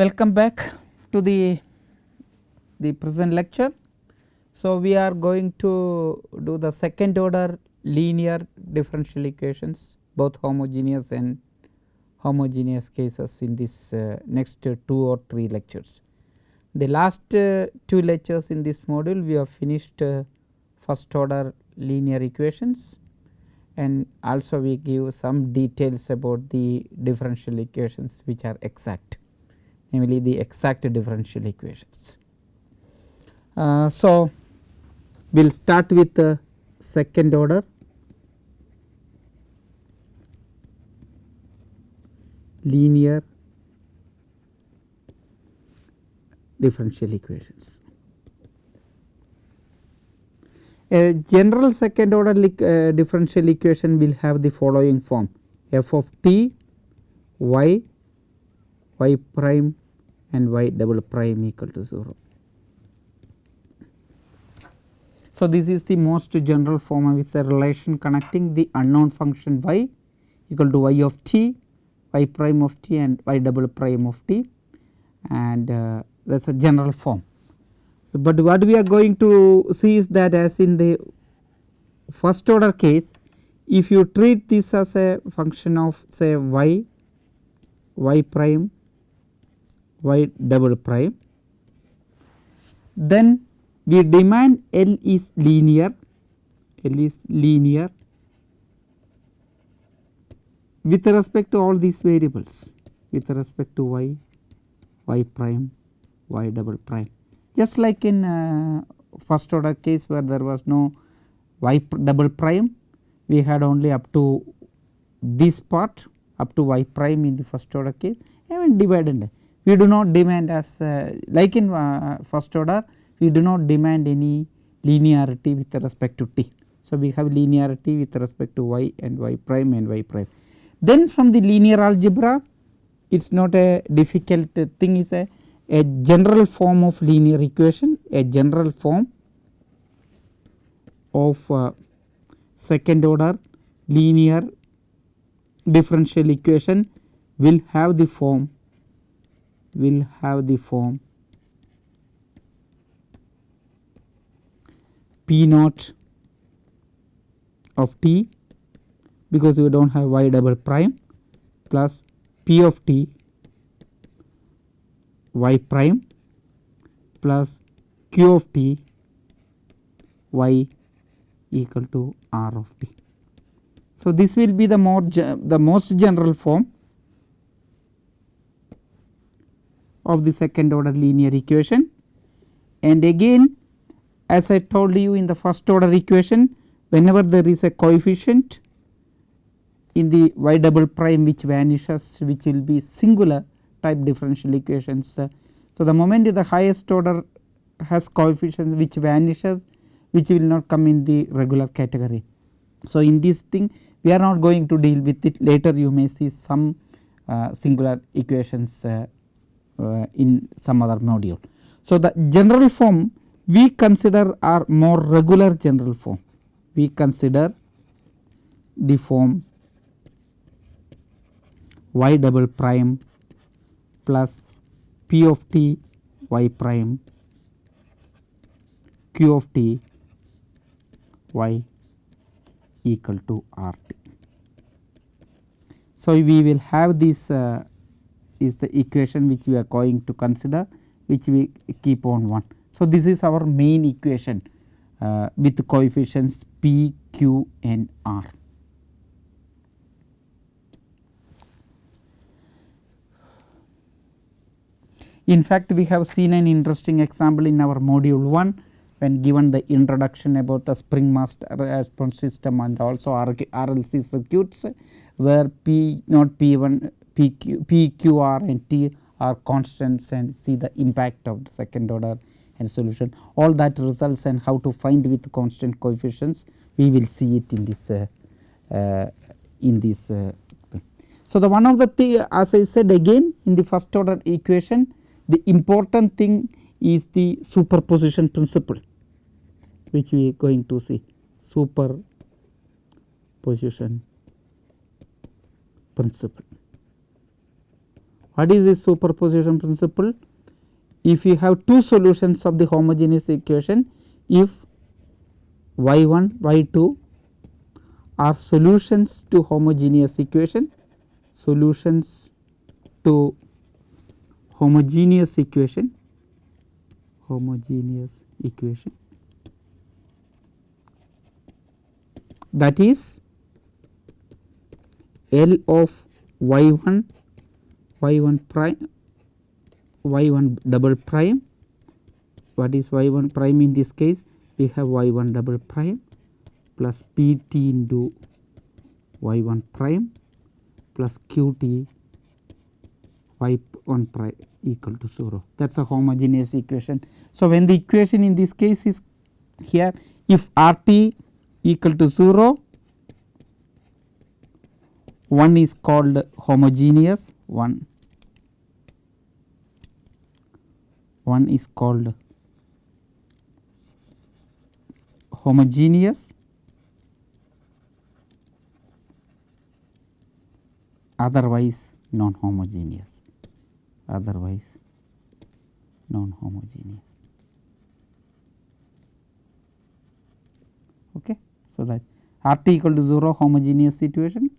Welcome back to the, the present lecture. So, we are going to do the second order linear differential equations both homogeneous and homogeneous cases in this uh, next uh, 2 or 3 lectures. The last uh, 2 lectures in this module we have finished uh, first order linear equations and also we give some details about the differential equations which are exact namely the exact differential equations. Uh, so, we will start with the second order linear differential equations. A general second order uh, differential equation will have the following form f of t y y prime and y double prime equal to 0. So, this is the most general form of its a relation connecting the unknown function y equal to y of t, y prime of t and y double prime of t and uh, that is a general form. So, but what we are going to see is that as in the first order case if you treat this as a function of say y, y prime, y double prime then we demand L is linear, L is linear with respect to all these variables with respect to y, y prime, y double prime. Just like in uh, first order case where there was no y double prime, we had only up to this part up to y prime in the first order case even dividend. We do not demand as uh, like in uh, first order we do not demand any linearity with respect to t. So, we have linearity with respect to y and y prime and y prime. Then from the linear algebra it is not a difficult thing is a, a general form of linear equation a general form of uh, second order linear differential equation will have the form will have the form P naught of t because we do not have y double prime plus P of t y prime plus q of t y equal to r of t. So, this will be the more the most general form of the second order linear equation and again as I told you in the first order equation whenever there is a coefficient in the y double prime which vanishes which will be singular type differential equations. So, the moment the highest order has coefficients which vanishes which will not come in the regular category. So, in this thing we are not going to deal with it later you may see some uh, singular equations uh, in some other module. So, the general form we consider are more regular general form we consider the form y double prime plus p of t y prime q of t y equal to r t. So, we will have this uh, is the equation which we are going to consider which we keep on 1. So, this is our main equation uh, with coefficients p, q and r. In fact, we have seen an interesting example in our module 1 when given the introduction about the spring mass response system and also RLC circuits where P naught P1 PQ, PQR and T are constants and see the impact of the second order and solution. All that results and how to find with constant coefficients we will see it in this uh, uh, in this uh. So, the one of the thing as I said again in the first order equation the important thing is the superposition principle which we are going to see superposition principle. What is this superposition principle? If you have two solutions of the homogeneous equation, if y 1 y 2 are solutions to homogeneous equation, solutions to homogeneous equation, homogeneous equation that is L of y 1 y 1 prime y 1 double prime. What is y 1 prime in this case? We have y 1 double prime plus p t into y 1 prime plus q t y 1 prime equal to 0 that is a homogeneous equation. So, when the equation in this case is here if r t equal to 0 one is called homogeneous one one is called homogeneous. Otherwise non homogeneous otherwise non homogeneous okay? So that r t equal to 0 homogeneous situation.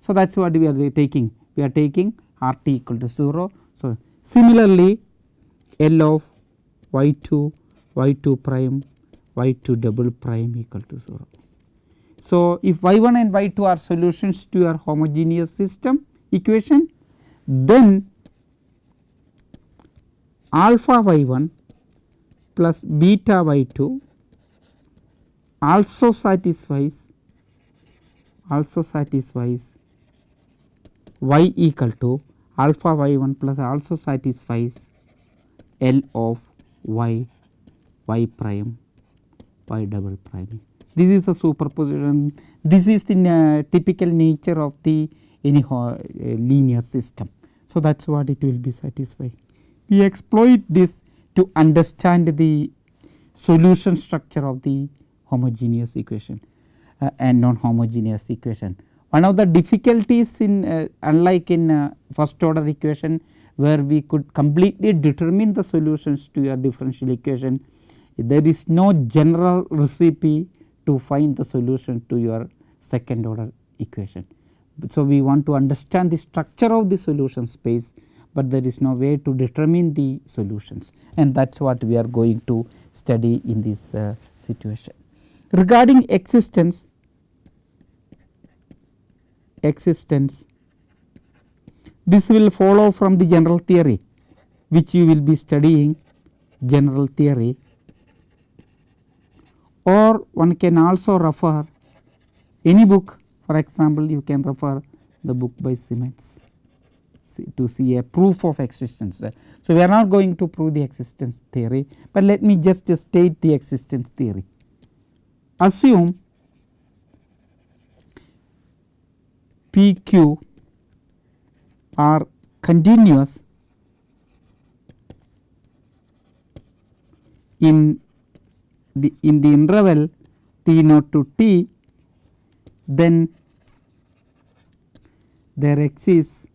So that is what we are taking. We are taking r t equal to 0 so similarly L of y 2 y 2 prime y 2 double prime equal to 0. So, if y 1 and y 2 are solutions to your homogeneous system equation then alpha y 1 plus beta y 2 also satisfies also satisfies y equal to alpha y 1 plus also satisfies L of y y prime y double prime. This is a superposition this is the uh, typical nature of the any uh, linear system. So, that is what it will be satisfied. We exploit this to understand the solution structure of the homogeneous equation uh, and non homogeneous equation. One of the difficulties in uh, unlike in uh, first order equation where we could completely determine the solutions to your differential equation, there is no general recipe to find the solution to your second order equation. So, we want to understand the structure of the solution space, but there is no way to determine the solutions and that is what we are going to study in this uh, situation. Regarding existence, existence this will follow from the general theory which you will be studying general theory or one can also refer any book for example, you can refer the book by Simmons to see a proof of existence. So, we are not going to prove the existence theory, but let me just state the existence theory. Assume P q are continuous in the in the interval t naught to t then there exists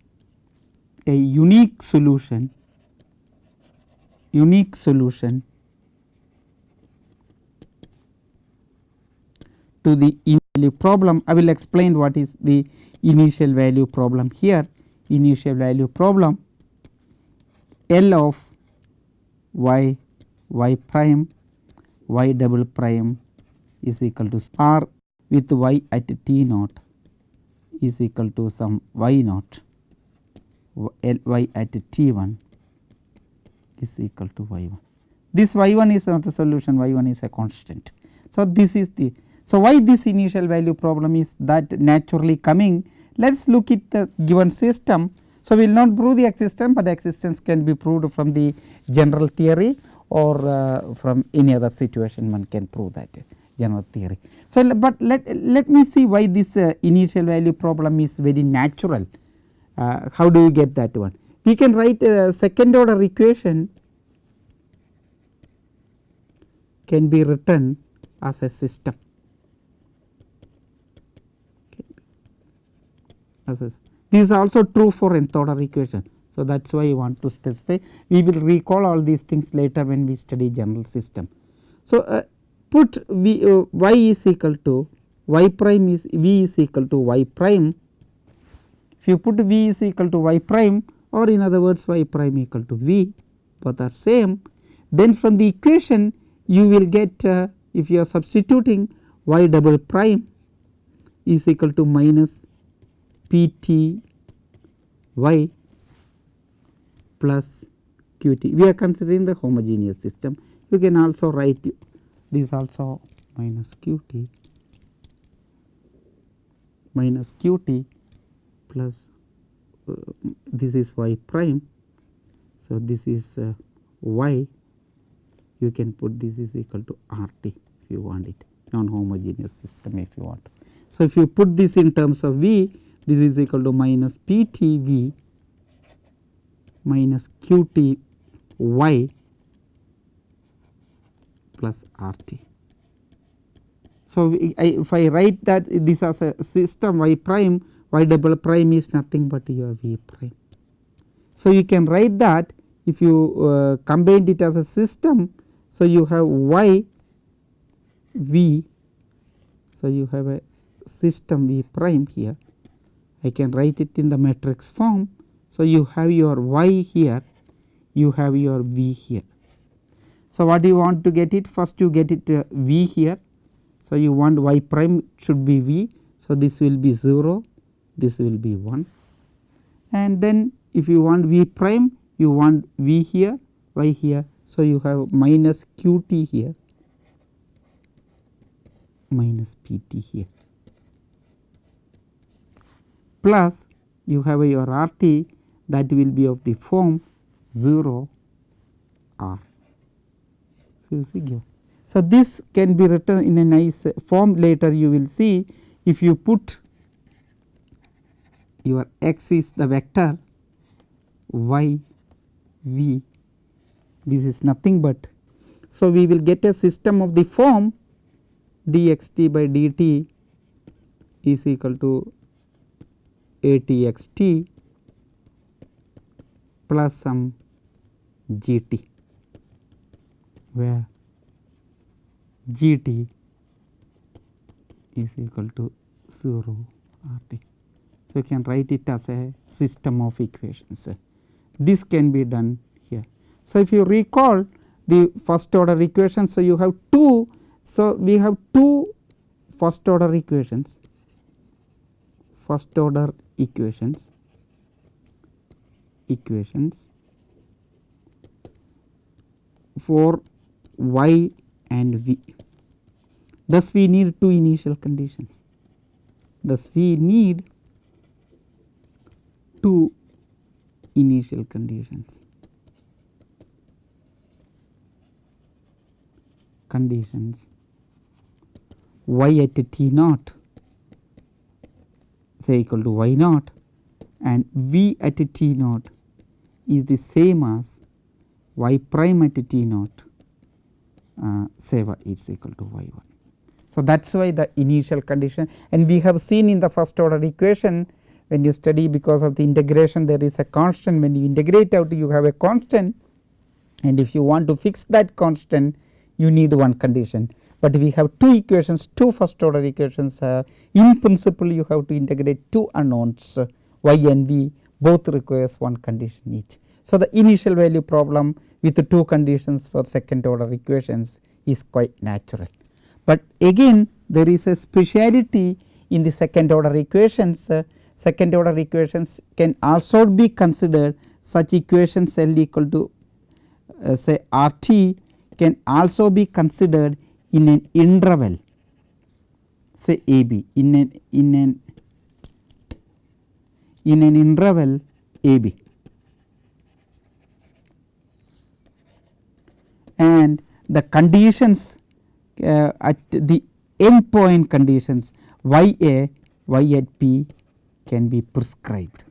a unique solution unique solution to the initial problem. I will explain what is the initial value problem here initial value problem L of y y prime y double prime is equal to r with y at t naught is equal to some y naught L y at t 1 is equal to y 1. This y 1 is not a solution y 1 is a constant. So, this is the so why this initial value problem is that naturally coming let us look at the given system. So, we will not prove the existence, but existence can be proved from the general theory or uh, from any other situation one can prove that general theory. So, but let, let me see why this uh, initial value problem is very natural. Uh, how do you get that one? We can write a second order equation can be written as a system. as a This is also true for nth order equation. So, that is why I want to specify we will recall all these things later when we study general system. So, uh, put v, uh, y is equal to y prime is v is equal to y prime. If you put v is equal to y prime or in other words y prime equal to v both are same then from the equation you will get uh, if you are substituting y double prime is equal to minus p t y plus q t. We are considering the homogeneous system. You can also write this also minus q t minus q t plus uh, this is y prime. So, this is uh, y you can put this is equal to r t if you want it non homogeneous system if you want. So, if you put this in terms of v this is equal to minus p t v minus q t y plus r t. So, if I write that this as a system y prime y double prime is nothing but your v prime. So, you can write that if you uh, combine it as a system. So, you have y v. So, you have a system v prime here I can write it in the matrix form. So, you have your y here you have your v here. So, what do you want to get it first you get it uh, v here. So, you want y prime should be v. So, this will be 0 this will be 1 and then if you want v prime you want v here y here. So, you have minus q t here minus p t here plus you have your r t that will be of the form 0 r. So, this can be written in a nice form later you will see if you put your x is the vector y v this is nothing but. So, we will get a system of the form dxt by dt is equal to a t x t plus some g t where g t is equal to 0 r t. So, you can write it as a system of equations. This can be done here. So, if you recall the first order equation. So, you have two. So, we have two first order equations, first order equations, equations for y and v. Thus, we need two initial conditions. Thus, we need two initial conditions. Conditions y at t naught say equal to y naught and v at t naught is the same as y prime at t naught uh, say y is equal to y 1. So, that is why the initial condition and we have seen in the first order equation when you study because of the integration there is a constant when you integrate out you have a constant and if you want to fix that constant you need one condition. But we have two equations two first order equations uh, in principle you have to integrate two unknowns uh, y and v both requires one condition each. So, the initial value problem with the two conditions for second order equations is quite natural. But again there is a speciality in the second order equations uh, second order equations can also be considered such equations L equal to uh, say R t can also be considered in an interval say a b in an in an in an interval a b and the conditions uh, at the end point conditions y a y at p can be prescribed.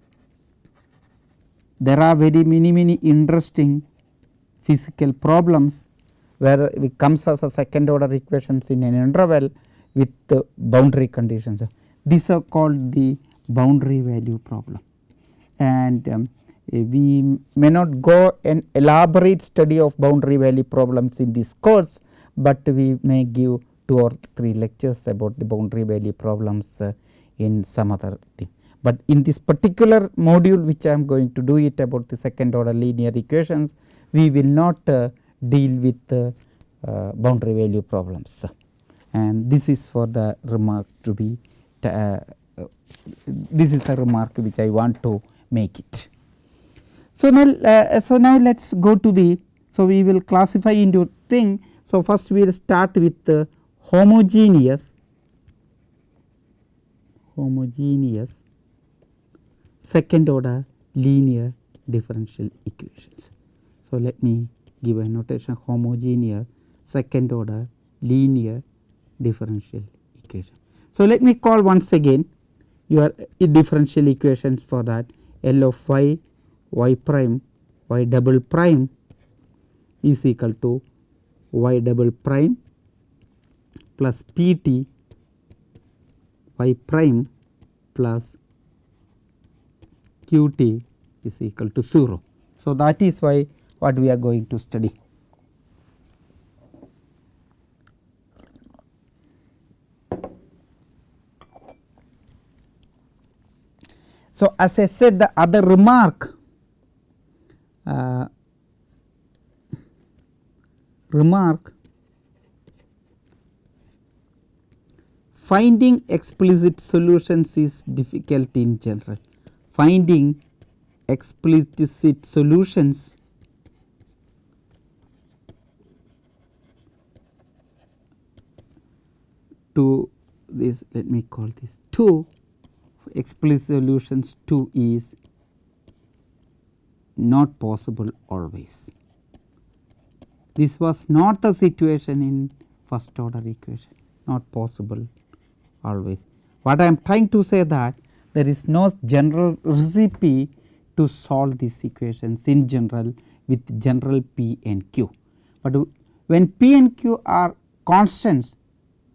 There are very many many interesting physical problems where it comes as a second order equations in an interval with the boundary conditions. These are called the boundary value problem. and um, we may not go an elaborate study of boundary value problems in this course, but we may give 2 or 3 lectures about the boundary value problems uh, in some other thing. But in this particular module which I am going to do it about the second order linear equations, we will not uh, deal with uh, uh, boundary value problems and this is for the remark to be uh, this is the remark which I want to make it. So, now, uh, so now let us go to the so we will classify into thing. So, first we will start with the homogeneous homogeneous second order linear differential equations. So, let me give a notation homogeneous second order linear differential equation. So, let me call once again your differential equations for that L of y y prime y double prime is equal to y double prime plus p t y prime plus q t is equal to 0. So, that is why what we are going to study. So, as I said the other remark uh, remark finding explicit solutions is difficult in general. Finding explicit solutions to this let me call this 2 explicit solutions 2 is not possible always. This was not the situation in first order equation not possible always. What I am trying to say that there is no general recipe to solve these equations in general with general p and q. But when p and q are constants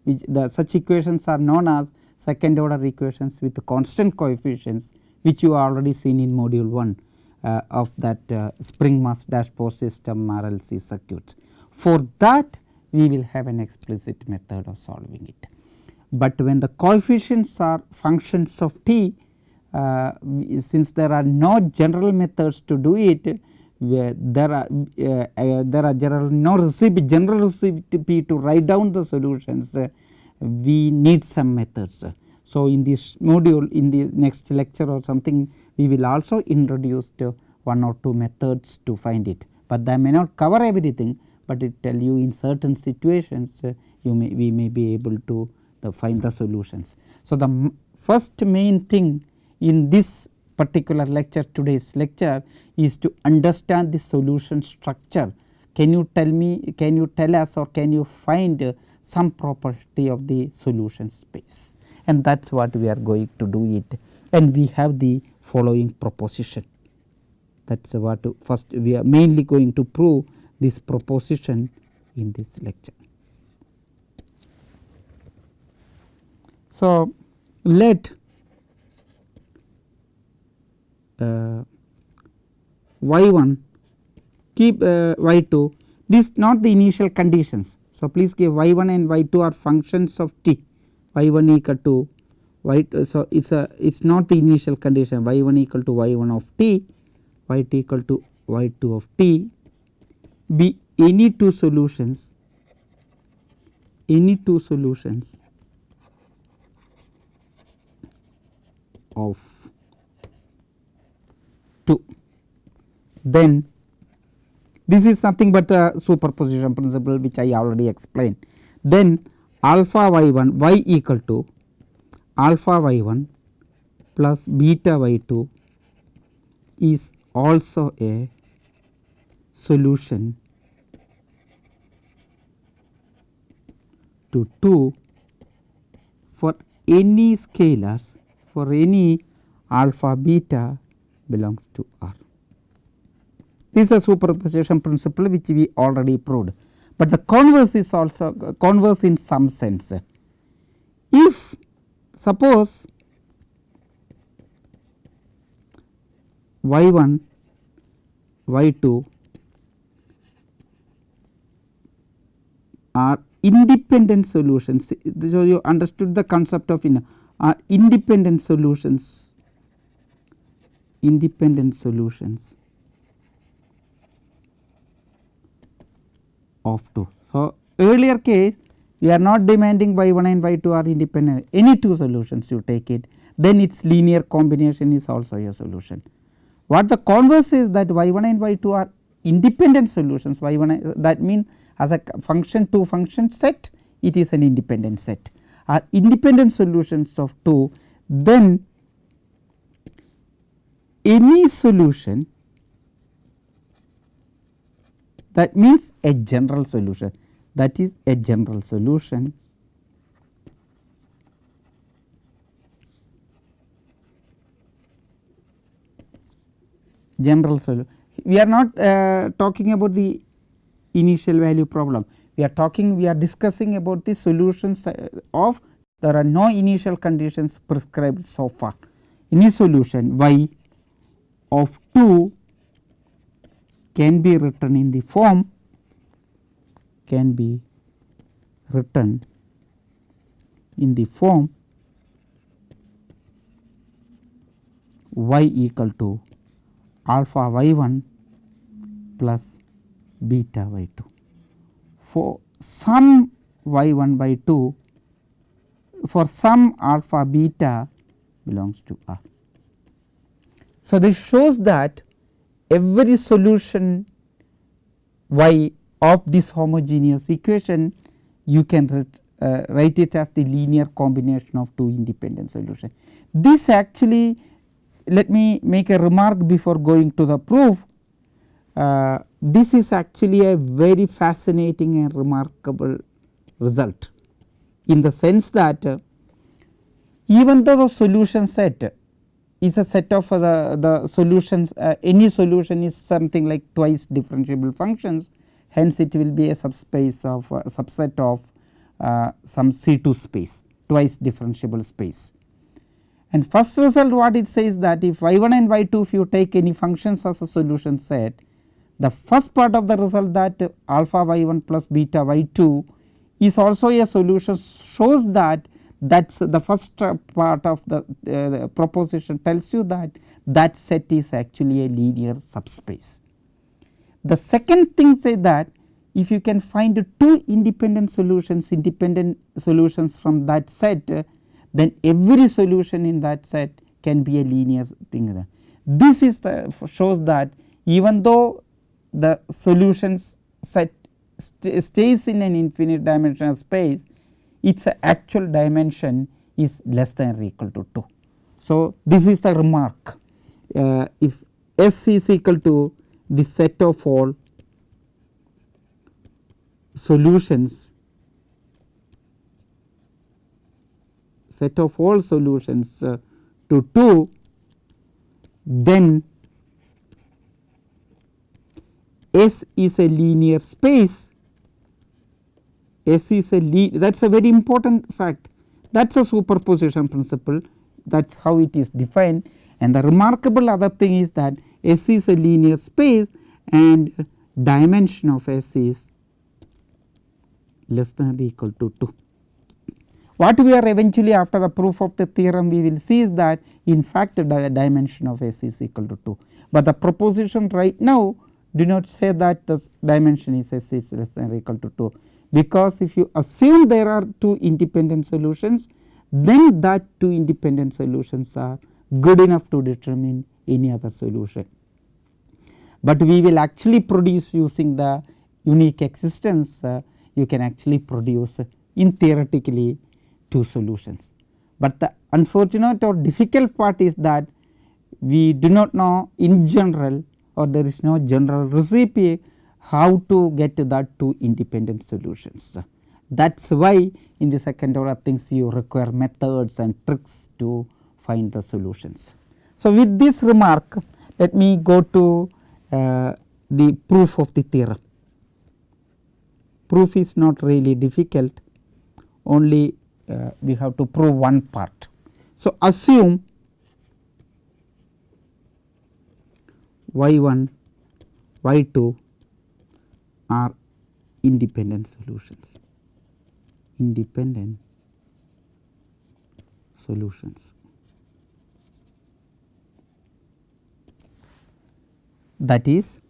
which the such equations are known as second order equations with constant coefficients which you already seen in module 1 uh, of that uh, spring mass dash dashpot system RLC circuit. For that we will have an explicit method of solving it. But when the coefficients are functions of t uh, since there are no general methods to do it there are uh, uh, there are general no recipe general recipe to write down the solutions we need some methods. So, in this module in the next lecture or something we will also introduce one or two methods to find it, but they may not cover everything, but it tell you in certain situations uh, you may we may be able to uh, find the solutions. So, the first main thing in this particular lecture today's lecture is to understand the solution structure. Can you tell me can you tell us or can you find some property of the solution space and that is what we are going to do it and we have the following proposition that is what first we are mainly going to prove this proposition in this lecture. So, let uh, y 1 keep uh, y 2 this not the initial conditions. So, please give y 1 and y 2 are functions of t y 1 equal to y two. so it is a it is not the initial condition y 1 equal to y 1 of t y 2 equal to y 2 of t be any two solutions any two solutions of 2 then this is nothing but a superposition principle which I already explained. Then alpha y 1 y equal to alpha y 1 plus beta y 2 is also a solution to 2 for any scalars for any alpha beta belongs to R. This is a superposition principle which we already proved, but the converse is also converse in some sense. If suppose y 1 y 2 are independent solutions. So, you understood the concept of in are independent solutions independent solutions of 2. So, earlier case we are not demanding y 1 and y 2 are independent any two solutions you take it then its linear combination is also a solution. What the converse is that y 1 and y 2 are independent solutions y 1 that means as a function 2 function set it is an independent set are independent solutions of 2 then any solution that means a general solution that is a general solution general solution. We are not uh, talking about the initial value problem. We are talking we are discussing about the solutions uh, of there are no initial conditions prescribed so far. Any solution y of 2 can be written in the form can be written in the form y equal to alpha y 1 plus beta y 2. For some y 1 by 2 for some alpha beta belongs to R. So, this shows that every solution y of this homogeneous equation you can uh, write it as the linear combination of two independent solutions. This actually let me make a remark before going to the proof. Uh, this is actually a very fascinating and remarkable result in the sense that uh, even though the solution set is a set of uh, the, the solutions uh, any solution is something like twice differentiable functions hence it will be a subspace of uh, subset of some C 2 space twice differentiable space. And first result what it says that if y 1 and y 2 if you take any functions as a solution set the first part of the result that alpha y 1 plus beta y 2 is also a solution shows that that is the first part of the, uh, the, proposition tells you that that set is actually a linear subspace. The second thing say that if you can find two independent solutions independent solutions from that set uh, then every solution in that set can be a linear thing. This is the shows that even though the solutions set st stays in an infinite dimensional space its actual dimension is less than or equal to 2. So, this is the remark uh, if S is equal to the set of all solutions set of all solutions uh, to 2 then S is a linear space S is a lead that is a very important fact. That is a superposition principle. That is how it is defined. And the remarkable other thing is that S is a linear space and dimension of S is less than or equal to 2. What we are eventually after the proof of the theorem we will see is that in fact the dimension of S is equal to 2, but the proposition right now do not say that the dimension is S is less than or equal to 2 because if you assume there are two independent solutions then that two independent solutions are good enough to determine any other solution. But we will actually produce using the unique existence uh, you can actually produce in theoretically two solutions. But the unfortunate or difficult part is that we do not know in general or there is no general recipe how to get that two independent solutions. That is why in the second order things you require methods and tricks to find the solutions. So, with this remark let me go to uh, the proof of the theorem. Proof is not really difficult only uh, we have to prove one part. So, assume y 1 y 2 are independent solutions independent solutions. That is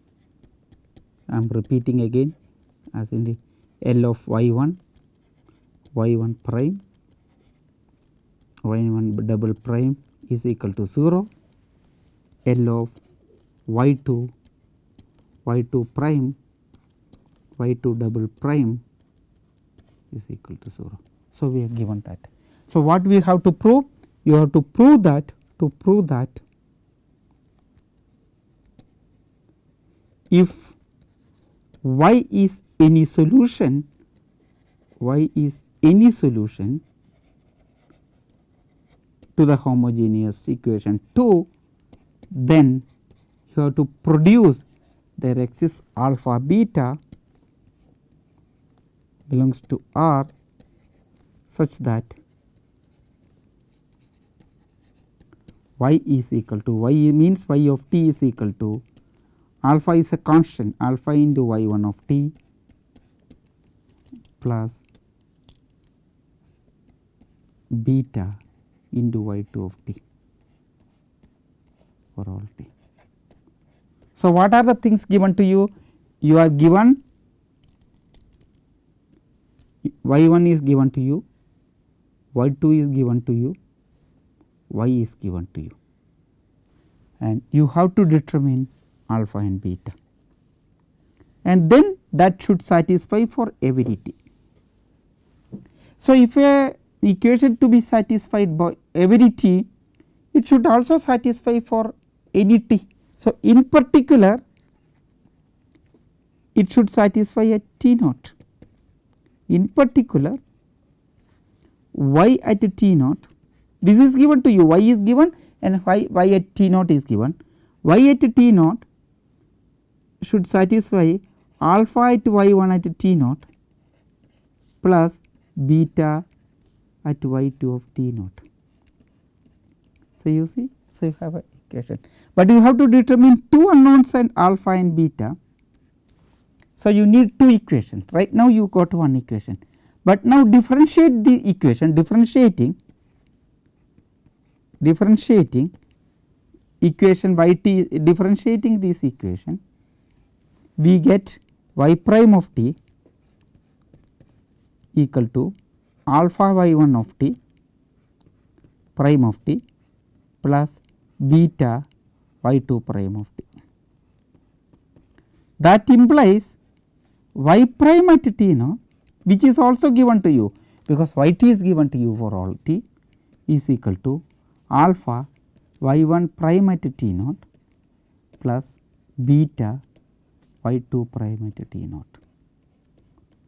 I am repeating again as in the L of y 1 y 1 prime y 1 double prime is equal to 0 L of y 2 y 2 prime y 2 double prime is equal to 0. So, we have given that. So, what we have to prove? You have to prove that to prove that if y is any solution y is any solution to the homogeneous equation 2 then you have to produce there exists alpha beta belongs to R such that y is equal to y means y of t is equal to alpha is a constant alpha into y 1 of t plus beta into y 2 of t for all t. So, what are the things given to you? You are given y 1 is given to you, y 2 is given to you, y is given to you and you have to determine alpha and beta and then that should satisfy for every t. So, if a equation to be satisfied by every t, it should also satisfy for any t. So, in particular it should satisfy at t naught. In particular y at t naught this is given to you y is given and y, y at t naught is given y at t naught should satisfy alpha at y 1 at t naught plus beta at y 2 of t naught. So, you see so you have a equation, but you have to determine two unknowns and alpha and beta. So, you need two equations right now you got one equation, but now differentiate the equation differentiating differentiating equation y t differentiating this equation we get y prime of t equal to alpha y 1 of t prime of t plus beta y 2 prime of t. That implies y prime at t now which is also given to you because y t is given to you for all t is equal to alpha y 1 prime at t naught plus beta y 2 prime at t naught.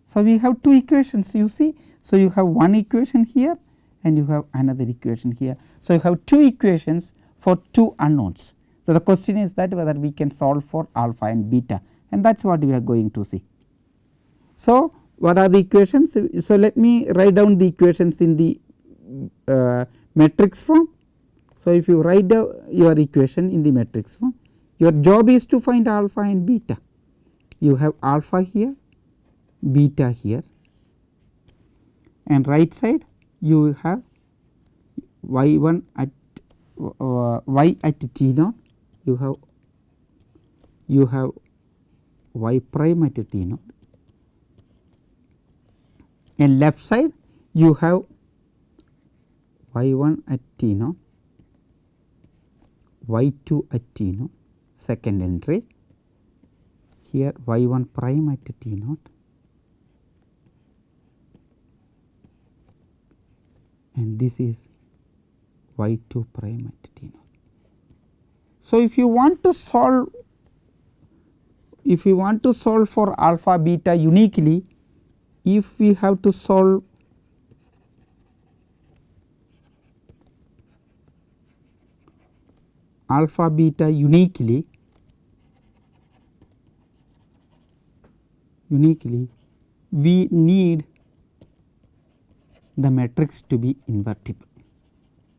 So, we have two equations you see. So, you have one equation here and you have another equation here. So, you have two equations for two unknowns. So, the question is that whether we can solve for alpha and beta and that is what we are going to see. So, what are the equations? So, let me write down the equations in the uh, matrix form. So, if you write your equation in the matrix form, your job is to find alpha and beta. You have alpha here, beta here and right side you have y 1 at uh, y at t naught, you have you have y prime at t naught and left side you have y 1 at t naught, y 2 at t naught second entry. Here y 1 prime at t naught and this is y 2 prime at t naught. So, if you want to solve if you want to solve for alpha beta uniquely if we have to solve alpha beta uniquely uniquely we need the matrix to be invertible.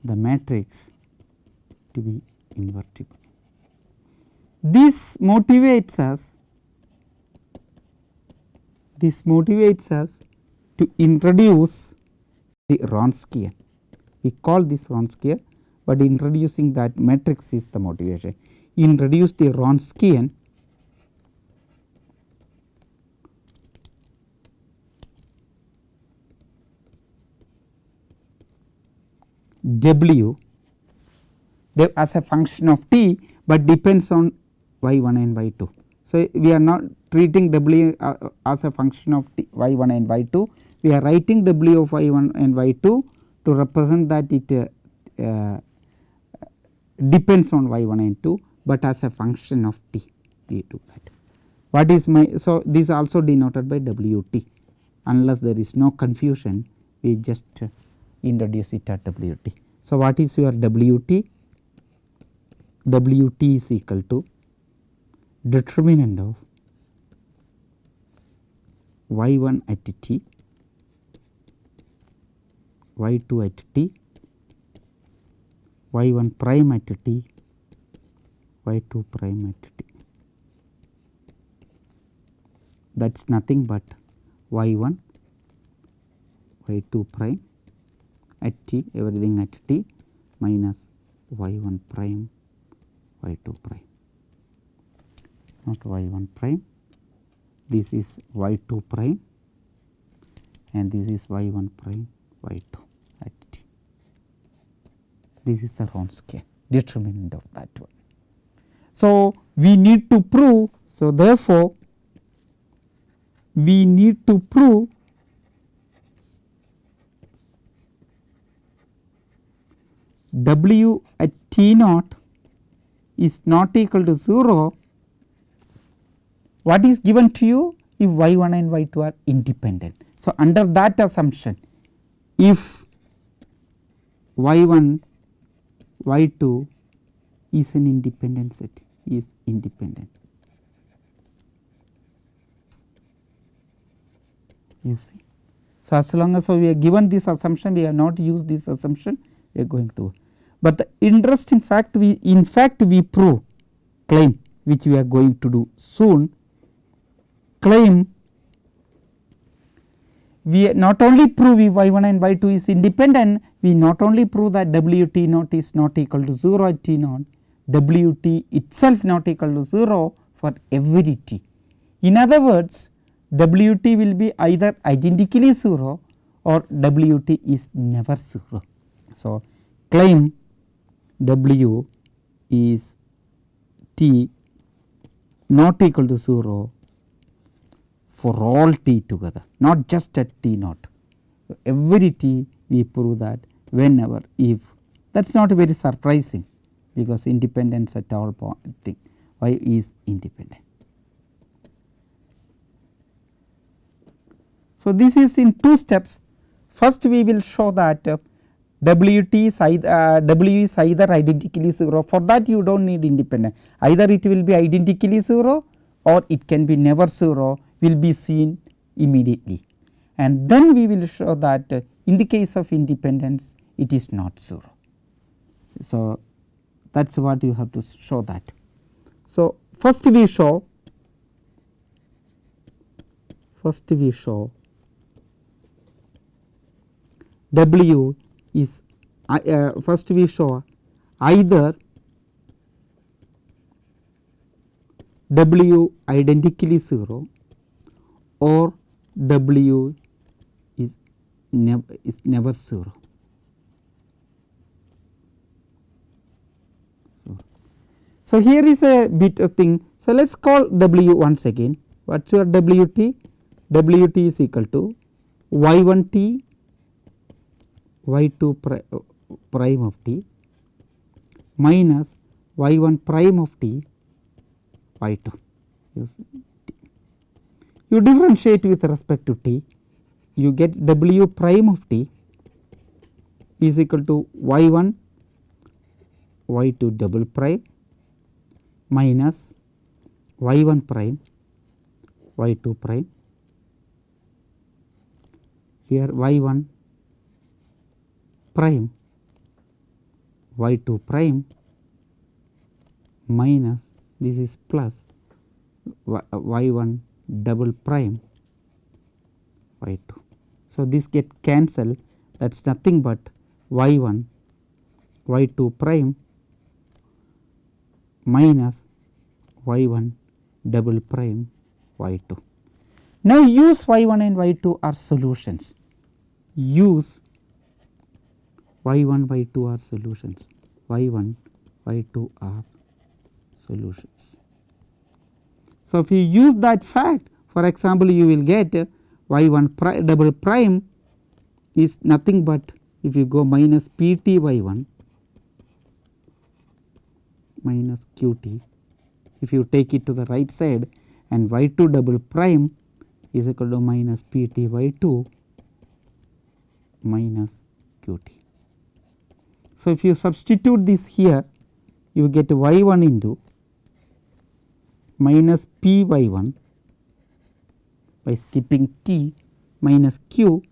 The matrix to be invertible. This motivates us this motivates us to introduce the Wronskian. We call this Wronskian, but introducing that matrix is the motivation. Introduce the Wronskian W as a function of t, but depends on y 1 and y 2. So, we are not treating w uh, as a function of t y 1 and y 2, we are writing w of y 1 and y 2 to represent that it uh, uh, depends on y 1 and 2, but as a function of t we do that. What is my so this also denoted by w t unless there is no confusion we just uh, introduce it at w t. So, what is your w t? w t is equal to determinant of y 1 at t, y 2 at t, y 1 prime at t, y 2 prime at t. That is nothing but y 1, y 2 prime at t everything at t minus y 1 prime y 2 prime not y 1 prime this is y 2 prime and this is y 1 prime y 2 at t. This is the Wronskian determinant of that one. So, we need to prove so therefore, we need to prove w at t naught is not equal to 0 what is given to you if y 1 and y 2 are independent. So, under that assumption if y 1 y 2 is an independent set is independent you see. So, as long as we are given this assumption we have not used this assumption we are going to, but the interesting fact we in fact we prove claim which we are going to do soon claim we not only prove y 1 and y 2 is independent, we not only prove that w t naught is not equal to 0 at t naught, w t itself not equal to 0 for every t. In other words, w t will be either identically 0 or w t is never 0. So, claim w is t not equal to 0 for all t together not just at t naught. Every t we prove that whenever if that is not very surprising because independence at all thing. Y is independent. So, this is in two steps. First we will show that uh, W t is either uh, W is either identically 0 for that you do not need independent. Either it will be identically 0 or it can be never 0 will be seen immediately. And then we will show that in the case of independence it is not 0. So, that is what you have to show that. So, first we show first we show W is uh, first we show either W identically 0 or W is never is never 0. So, here is a bit of thing. So, let us call W once again. What is your W t? W t is equal to y 1 t y 2 pri prime of t minus y 1 prime of t y 2. You differentiate with respect to t, you get w prime of t is equal to y 1 y 2 double prime minus y 1 prime y 2 prime. Here y 1 prime y 2 prime minus this is plus y uh, 1 double prime y 2. So, this get cancelled that is nothing but y 1 y 2 prime minus y 1 double prime y 2. Now, use y 1 and y 2 are solutions use y 1 y 2 are solutions y 1 y 2 are solutions. So, if you use that fact for example, you will get y 1 pri double prime is nothing but if you go minus p t y 1 minus q t if you take it to the right side and y 2 double prime is equal to minus p t y 2 minus q t. So, if you substitute this here you get y 1 into minus p by 1 by skipping t minus q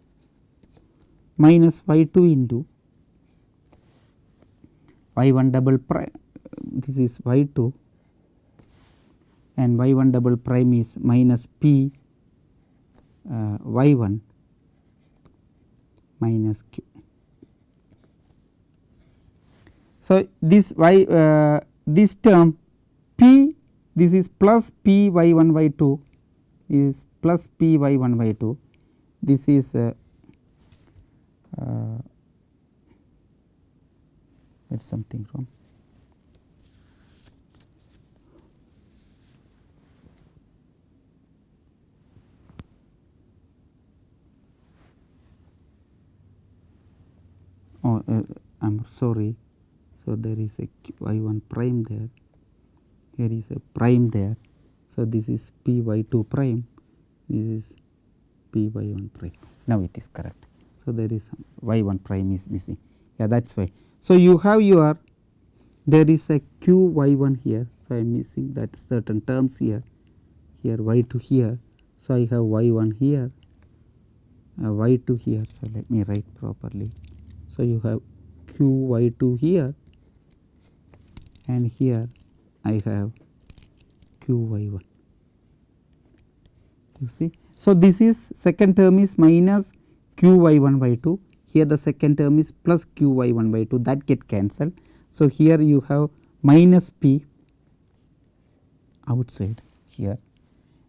minus y 2 into y 1 double prime this is y 2 and y 1 double prime is minus p uh, y 1 minus q. So, this y uh, this term p this is plus p y 1 y 2 is plus p y 1 by 2 this is uh, uh, there is something wrong. Oh, uh, I am sorry. So, there is a y 1 prime there, here is a prime there. So, this is p y 2 prime this is p by 1 prime now it is correct. So, there is y 1 prime is missing yeah that is why. So, you have your there is a q y 1 here. So, I am missing that certain terms here here y 2 here. So, I have y 1 here uh, y 2 here. So, let me write properly. So, you have q y 2 here and here I have q y 1 you see. So, this is second term is minus q y 1 by 2 here the second term is plus q y 1 by 2 that get cancelled. So, here you have minus p outside here.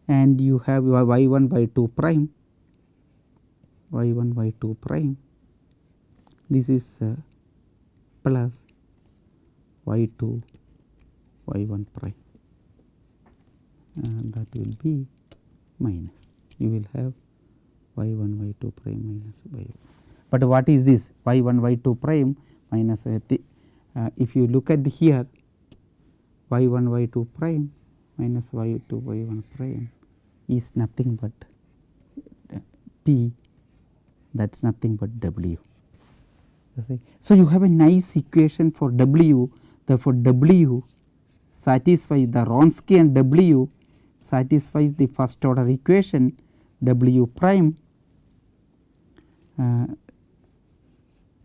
And you have y 1 by 2 prime. Y 1 by 2 prime. This is uh, plus y 2 y 1 prime and that will be minus. You will have y 1 y 2 prime minus y 1. But what is this y 1 y 2 prime minus uh, if you look at here y 1 y 2 prime minus y 2 y 1 prime is nothing but p. That is nothing but w. So, you have a nice equation for w. Therefore, w satisfies the Wronskian w satisfies the first order equation W prime uh,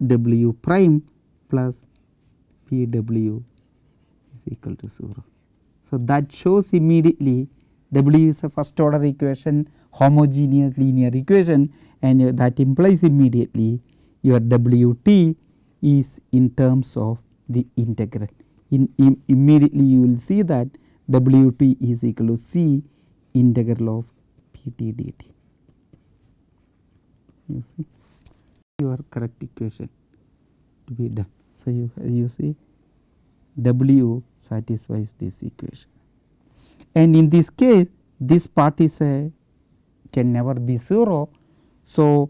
W prime plus P w is equal to 0. So, that shows immediately W is a first order equation homogeneous linear equation and that implies immediately your W t is in terms of the integral. In, in immediately you will see that W t is equal to C integral of p t dt. You see your correct equation to be done. So, you, you see W satisfies this equation and in this case this part is a can never be 0. So,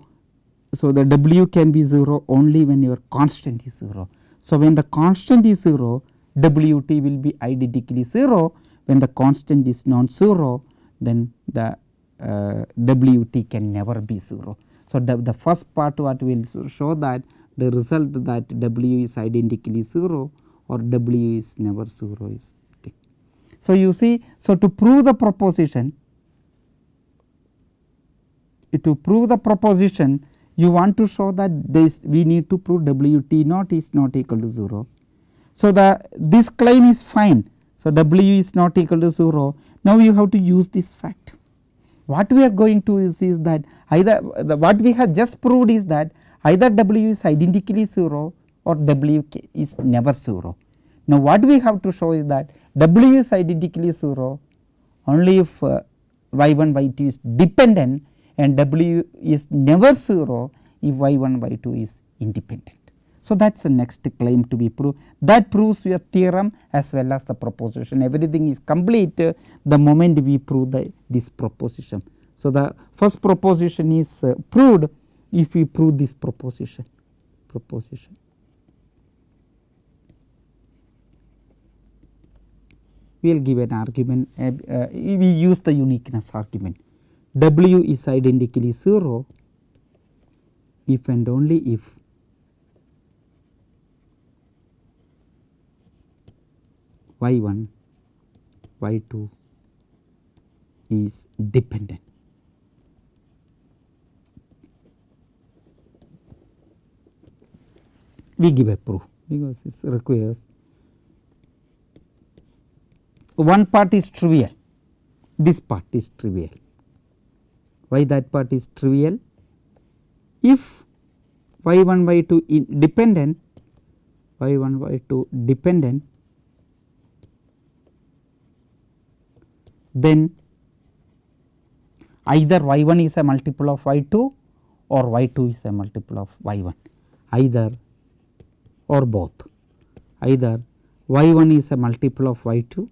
so the W can be 0 only when your constant is 0. So, when the constant is 0 W t will be identically 0 when the constant is non-zero then the uh, W t can never be 0. So, the, the first part what will show that the result that W is identically 0 or W is never 0 is thing. So, you see so to prove the proposition to prove the proposition you want to show that this we need to prove W t naught is not equal to 0. So, the this claim is fine So, w is not equal to 0 now you have to use this fact. What we are going to is, is that either the, what we have just proved is that either w is identically 0 or w is never 0. Now, what we have to show is that w is identically 0 only if uh, y 1 y 2 is dependent and w is never 0 if y 1 y 2 is independent. So, that is the next claim to be proved that proves your theorem as well as the proposition everything is complete uh, the moment we prove the this proposition. So, the first proposition is uh, proved if we prove this proposition proposition. We will give an argument uh, we use the uniqueness argument w is identically 0 if and only if y 1 y 2 is dependent. We give a proof because it requires one part is trivial, this part is trivial. Why that part is trivial? If y 1 y 2 dependent y 1 y 2 dependent then either y 1 is a multiple of y 2 or y 2 is a multiple of y 1 either or both either y 1 is a multiple of y 2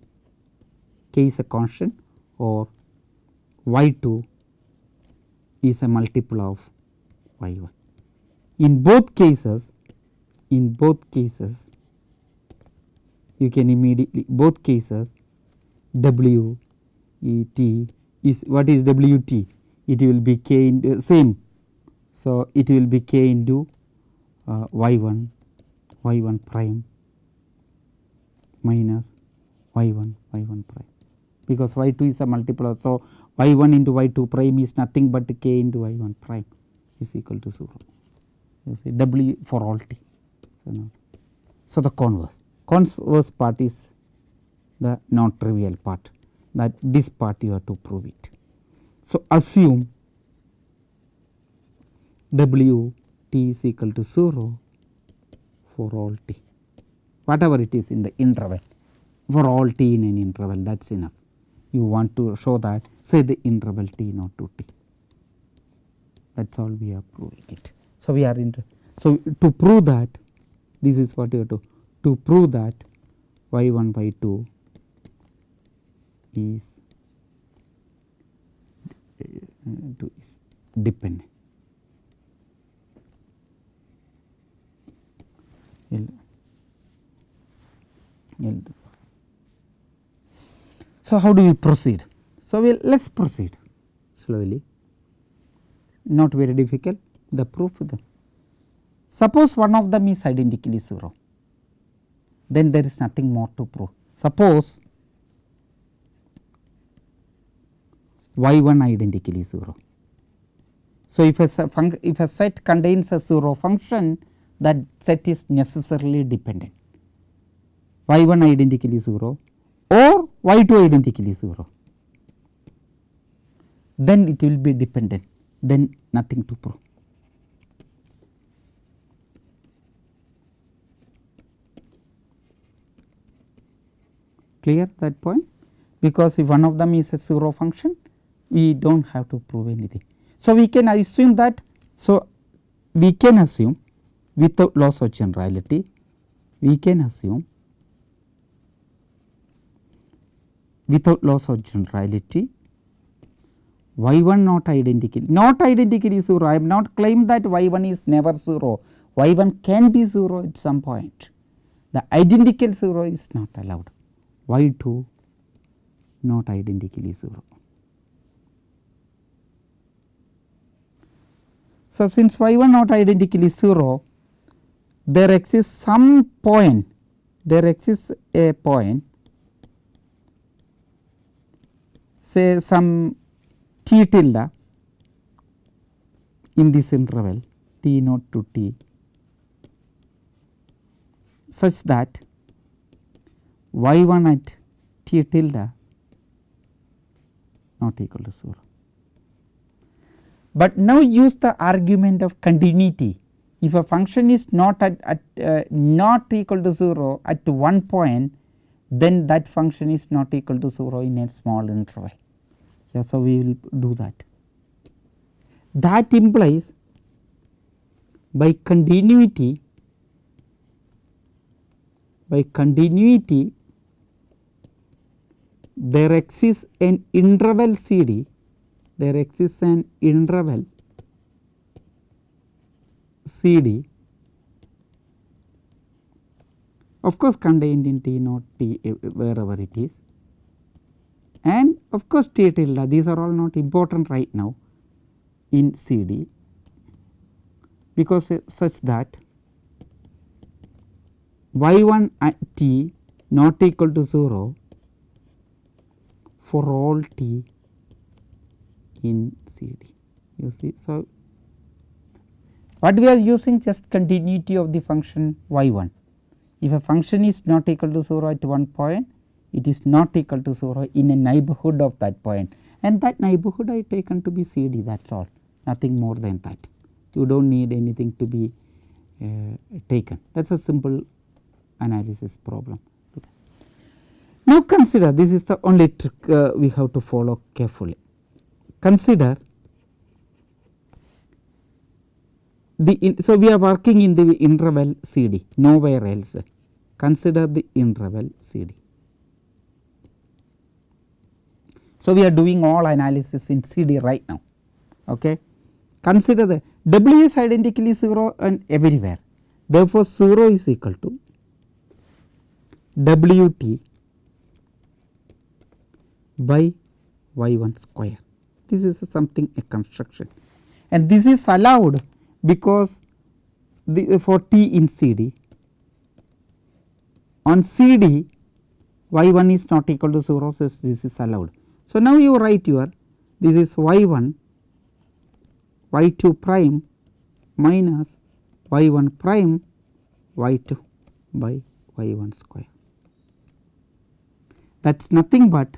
k is a constant or y 2 is a multiple of y 1. In both cases in both cases you can immediately both cases w E t is what is W t it will be k into same. So, it will be k into uh, y 1 y 1 prime minus y 1 y 1 prime because y 2 is a multiple of. So, y 1 into y 2 prime is nothing but k into y 1 prime is equal to 0 you see w for all t. So, now, so the converse converse part is the non trivial part that this part you have to prove it. So, assume w t is equal to 0 for all t whatever it is in the interval for all t in an interval that is enough. You want to show that say the interval t naught to t that is all we are proving it. So, we are in so to prove that this is what you have to to prove that y 1 y 2 is uh, is L. So, how do we proceed? So, we let us proceed slowly not very difficult the proof then. Suppose one of them is identically 0 then there is nothing more to prove. Suppose y 1 identically 0. So, if a, if a set contains a 0 function that set is necessarily dependent y 1 identically 0 or y 2 identically 0 then it will be dependent then nothing to prove. Clear that point because if one of them is a 0 function we do not have to prove anything. So, we can assume that so we can assume without loss of generality we can assume without loss of generality y 1 not identical not identically 0 I have not claimed that y 1 is never 0 y 1 can be 0 at some point the identical 0 is not allowed y 2 not identically 0. So, since y 1 not identically 0 there exists some point there exists a point say some t tilde in this interval t naught to t such that y 1 at t tilde not equal to 0. But now use the argument of continuity if a function is not at, at uh, not equal to 0 at one point then that function is not equal to 0 in a small interval. Yeah, so, we will do that. That implies by continuity by continuity there exists an interval C D, there exists an interval C D of course contained in T naught T uh, wherever it is. And of course T tilde these are all not important right now in C D because uh, such that y 1 at t not equal to 0 for all t in C D you see. So, what we are using just continuity of the function y 1 if a function is not equal to 0 at one point it is not equal to 0 in a neighborhood of that point and that neighborhood I taken to be C D that is all nothing more than that. You do not need anything to be uh, taken that is a simple analysis problem. Now consider this is the only trick uh, we have to follow carefully. Consider the in, so we are working in the interval C D nowhere else consider the interval C D. So, we are doing all analysis in C D right now. Okay. Consider the W is identically 0 and everywhere. Therefore, 0 is equal to W t by y 1 square. This is something a construction and this is allowed because the for t in C D on C D y 1 is not equal to 0 so this is allowed. So, now you write your this is y 1 y 2 prime minus y 1 prime y 2 by y 1 square. That is nothing but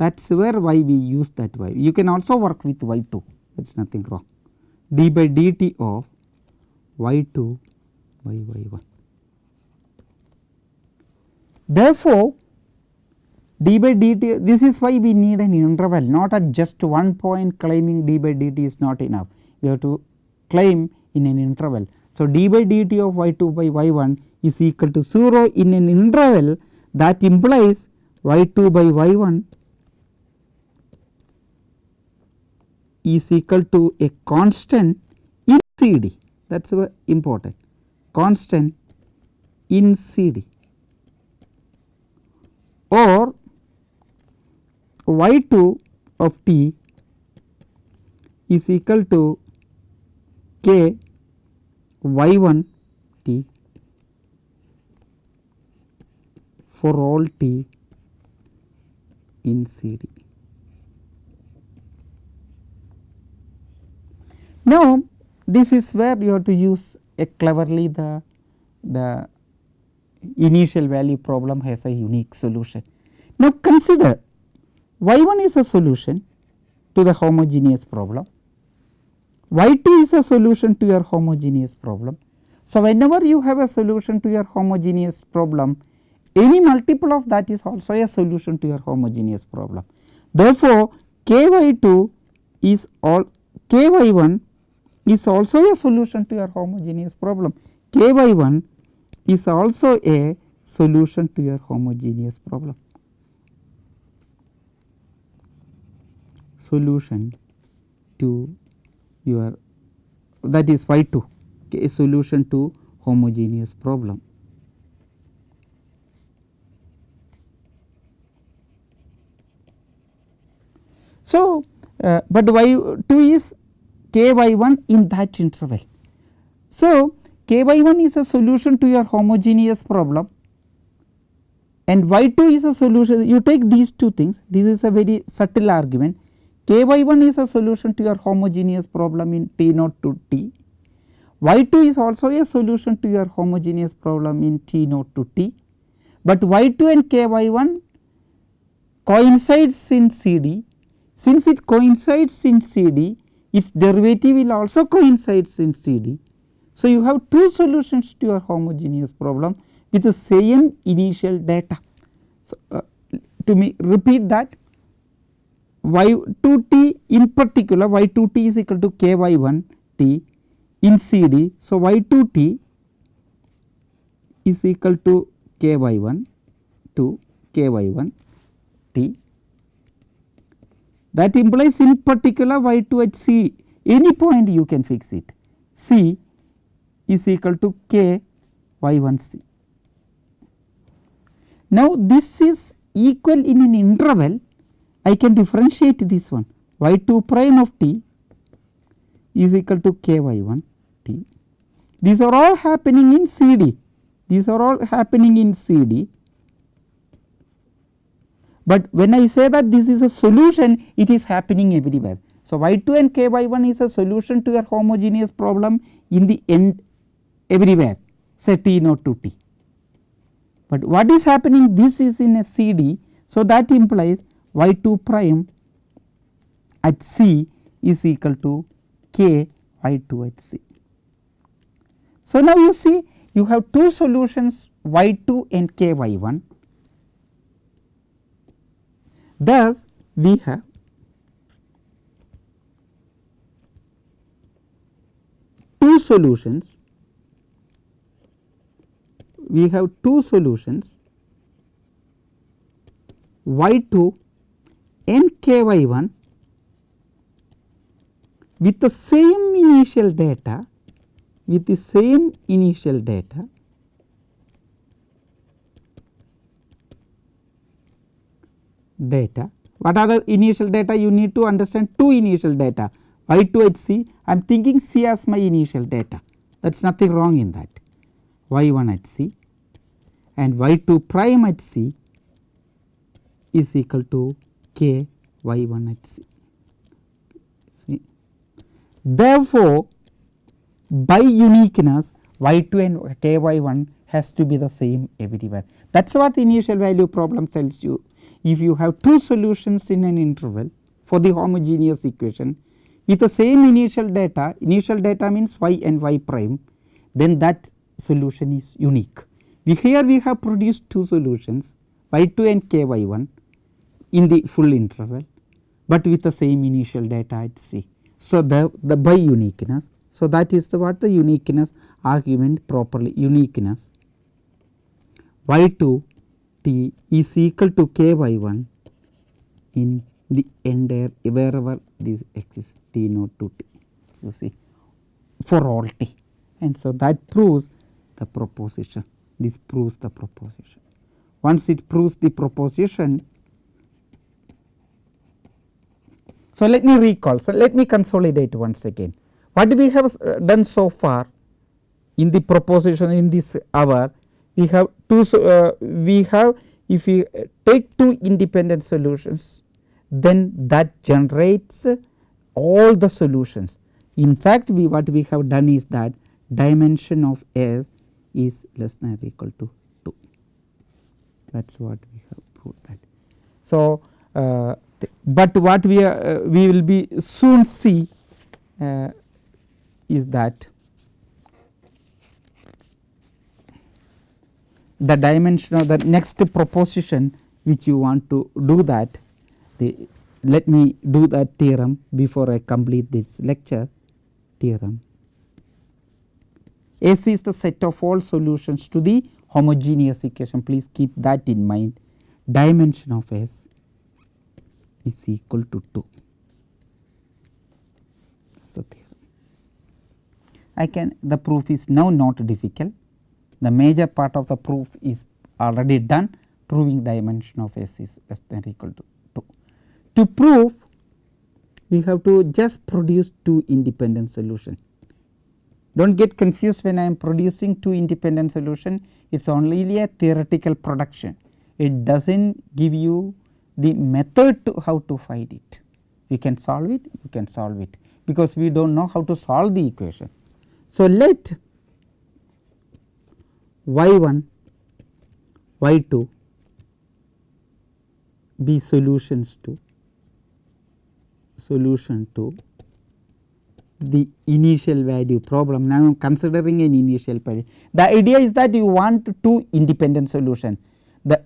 that is where y we use that y. You can also work with y 2 that is nothing wrong d by dt of y 2 by y 1. Therefore, d by dt this is why we need an interval not at just one point claiming d by dt is not enough we have to claim in an interval. So, d by dt of y 2 by y 1 is equal to 0 in an interval that implies y 2 by y 1 is equal to a constant in C D. That is important. Constant in C D. Or y 2 of t is equal to k y 1 t for all t in C D. Now, this is where you have to use a cleverly the, the initial value problem has a unique solution. Now, consider y 1 is a solution to the homogeneous problem, y 2 is a solution to your homogeneous problem. So, whenever you have a solution to your homogeneous problem any multiple of that is also a solution to your homogeneous problem. Therefore, k y 2 is all k y 1 is also a solution to your homogeneous problem. k by 1 is also a solution to your homogeneous problem. Solution to your that is y 2 a solution to homogeneous problem. So, uh, but y 2 is k y 1 in that interval. So, k by 1 is a solution to your homogeneous problem. And y 2 is a solution you take these two things this is a very subtle argument. K by 1 is a solution to your homogeneous problem in t naught to t. Y 2 is also a solution to your homogeneous problem in t naught to t, but y 2 and k y 1 coincides in CD, since it coincides in CD its derivative will also coincides in CD. So, you have two solutions to your homogeneous problem with the same initial data. So, uh, to me repeat that y 2 t in particular y 2 t is equal to k y 1 t in CD. So, y 2 t is equal to k y 1 to k y 1 t that implies in particular y 2 at c any point you can fix it c is equal to k y 1 c. Now, this is equal in an interval I can differentiate this one y 2 prime of t is equal to k y 1 t. These are all happening in C D, these are all happening in C D. But when I say that this is a solution it is happening everywhere. So, y 2 and k y 1 is a solution to your homogeneous problem in the end everywhere say t naught to t. But what is happening this is in a C D. So, that implies y 2 prime at C is equal to k y 2 at C. So, now you see you have two solutions y 2 and k y 1. Thus, we have? Two solutions. We have two solutions. Y 2 and k y 1 with the same initial data with the same initial data data. What are the initial data? You need to understand two initial data y 2 at c I am thinking c as my initial data that is nothing wrong in that y 1 at c and y 2 prime at c is equal to k y 1 at c. Therefore, by uniqueness y 2 and k y 1 has to be the same everywhere. That is what the initial value problem tells you. If you have two solutions in an interval for the homogeneous equation with the same initial data, initial data means y and y prime, then that solution is unique. We here we have produced two solutions y 2 and k y 1 in the full interval, but with the same initial data at C. So, the, the by uniqueness. So, that is the what the uniqueness argument properly uniqueness y 2 is equal to k by 1 in the entire wherever this exists t naught to t you see for all t and so that proves the proposition this proves the proposition. Once it proves the proposition So, let me recall, so let me consolidate once again. What we have uh, done so far in the proposition in this hour, we have two, uh, we have if we take two independent solutions, then that generates all the solutions. In fact, we what we have done is that dimension of S is less than or equal to 2. That is what we have proved that. So, uh, but what we are, uh, we will be soon see uh, is that the dimension of the next proposition which you want to do that the let me do that theorem before I complete this lecture. Theorem. S is the set of all solutions to the homogeneous equation. Please keep that in mind. Dimension of S is equal to 2 that is the theorem. I can the proof is now not difficult the major part of the proof is already done proving dimension of S is less than or equal to 2. To prove we have to just produce two independent solutions. Do not get confused when I am producing two independent solution it is only a theoretical production it does not give you the method to how to find it. We can solve it, you can solve it because we do not know how to solve the equation. So, let y 1 y 2 be solutions to solution to the initial value problem. Now, I am considering an initial value. The idea is that you want two independent solution. The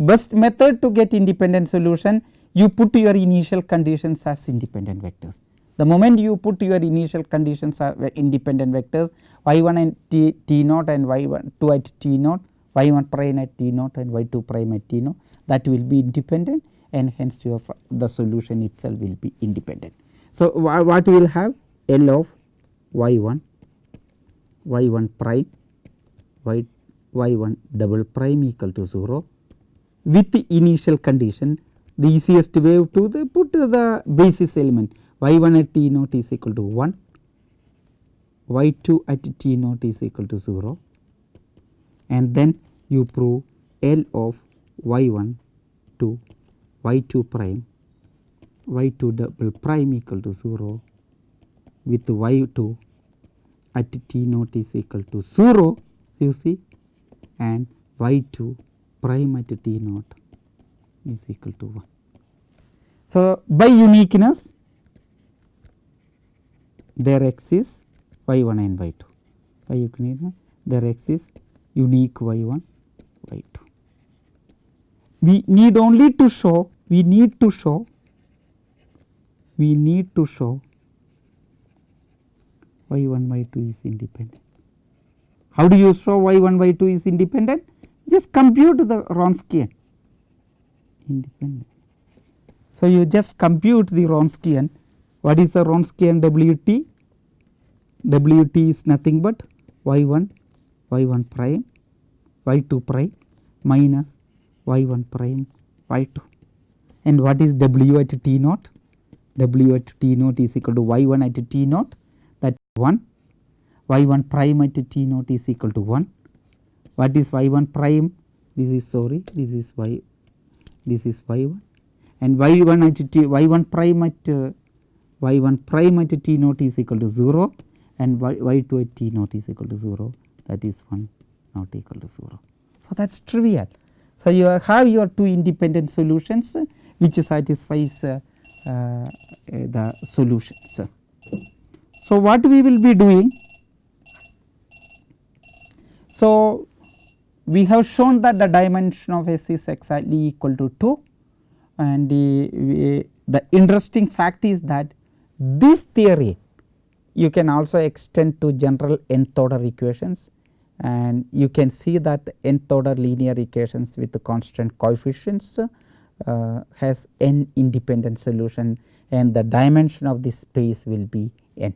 best method to get independent solution you put your initial conditions as independent vectors. The moment you put your initial conditions as independent vectors y 1 and t, t naught and y 1 2 at t naught, y 1 prime at t naught and y 2 prime at t naught that will be independent and hence your the solution itself will be independent. So, what we will have? L of y 1, y 1 prime, y, y 1 double prime equal to 0 with the initial condition the easiest way to the put the basis element y 1 at t naught is equal to 1, y 2 at t naught is equal to 0 and then you prove L of y 1 to y 2 prime. Y 2 double prime equal to 0 with y 2 at t naught is equal to 0 you see. And y 2 prime at t naught is equal to 1. So, by uniqueness there exists y 1 and y 2 by uniqueness there exists unique y 1 y 2. We need only to show we need to show we need to show y 1 y 2 is independent. How do you show y 1 y 2 is independent? Just compute the Wronskian independent. So, you just compute the Wronskian what is the Wronskian W t? W t is nothing but y 1 y 1 prime y 2 prime minus y 1 prime y 2 and what is W at t naught? W at t naught is equal to y 1 at t naught that 1 y 1 prime at t naught is equal to 1 what is y 1 prime? This is sorry this is y this is y 1 and y 1 at t y 1 prime at uh, y 1 prime at t naught is equal to 0 and y, y 2 at t naught is equal to 0 that is 1 not equal to 0. So, that is trivial. So, you have your two independent solutions uh, which satisfies uh, uh, the solutions. So, what we will be doing? So, we have shown that the dimension of S is exactly equal to 2 and the, the interesting fact is that this theory you can also extend to general nth order equations and you can see that nth order linear equations with the constant coefficients uh, has n independent solution and the dimension of this space will be n.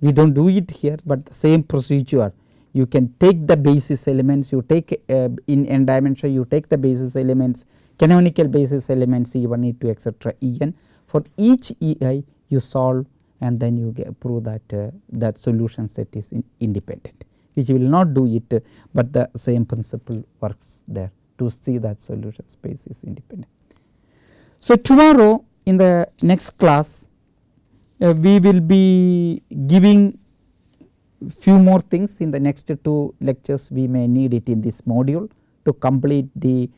We do not do it here, but the same procedure you can take the basis elements you take uh, in n dimension you take the basis elements canonical basis elements e 1 e 2 etcetera e n for each e i you solve and then you get prove that uh, that solution set is in independent which will not do it, but the same principle works there to see that solution space is independent. So, tomorrow in the next class uh, we will be giving few more things in the next two lectures we may need it in this module to complete the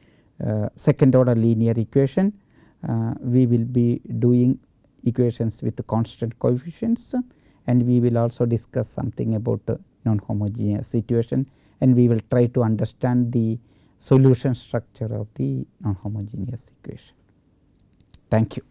uh, second order linear equation. Uh, we will be doing equations with constant coefficients and we will also discuss something about non-homogeneous situation and we will try to understand the solution structure of the non-homogeneous equation. Thank you.